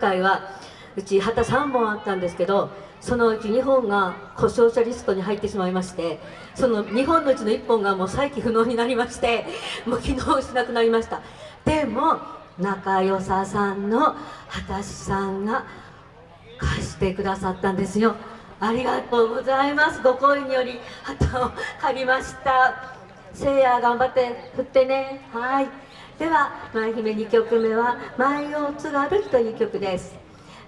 回はうち旗3本あったんですけどそのうち2本が故障者リストに入ってしまいましてその2本のうちの1本がもう再起不能になりまして もう機能しなくなりました。でも仲良ささんの畑さんが貸してくださったんですよ。ありがとうございます。ご好意により旗を借りました。せいや頑張って振ってね。はい。では舞姫2曲目は「舞を津軽」という曲です。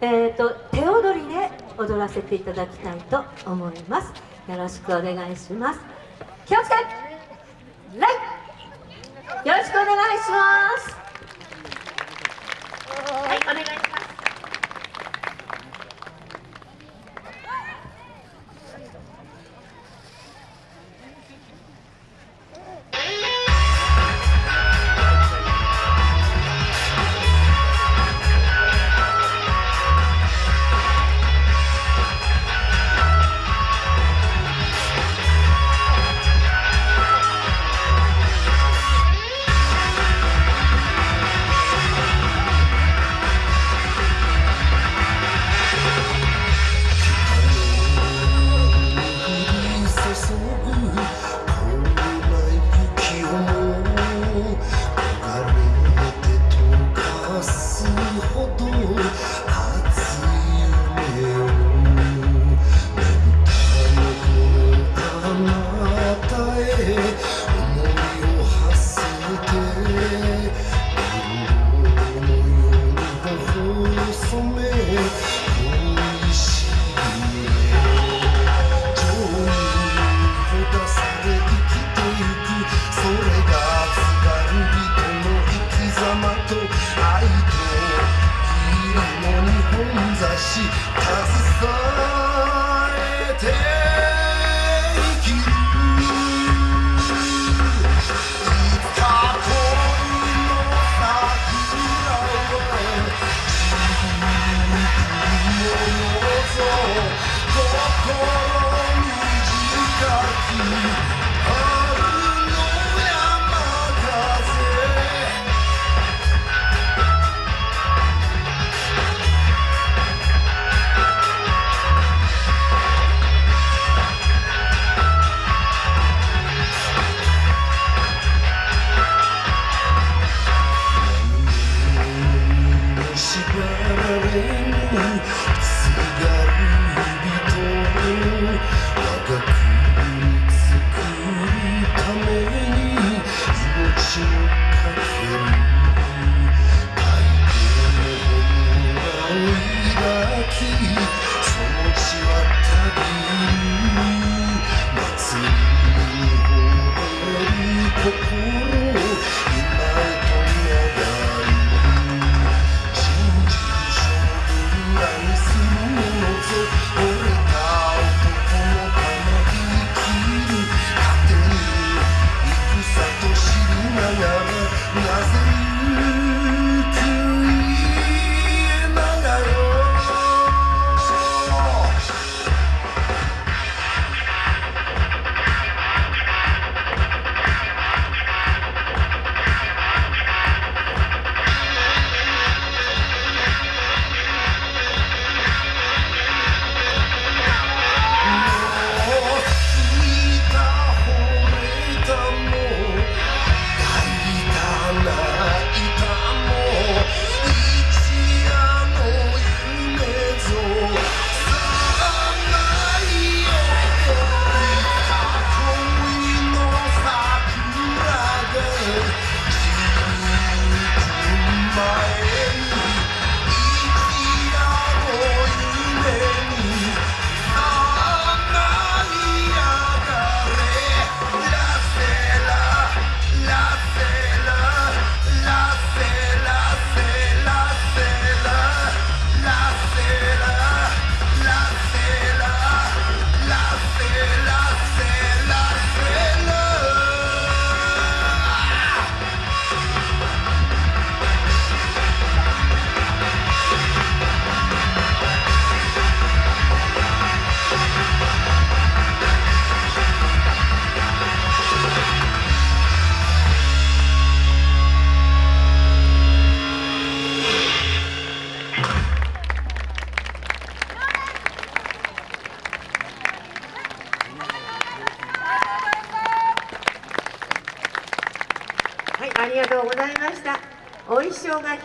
えっ、ー、と手踊りで踊らせていただきたいと思います。よろしくお願いします。気をつけレイよろしくお願いします。はいお願いし楽しんりがとうございました。お衣装が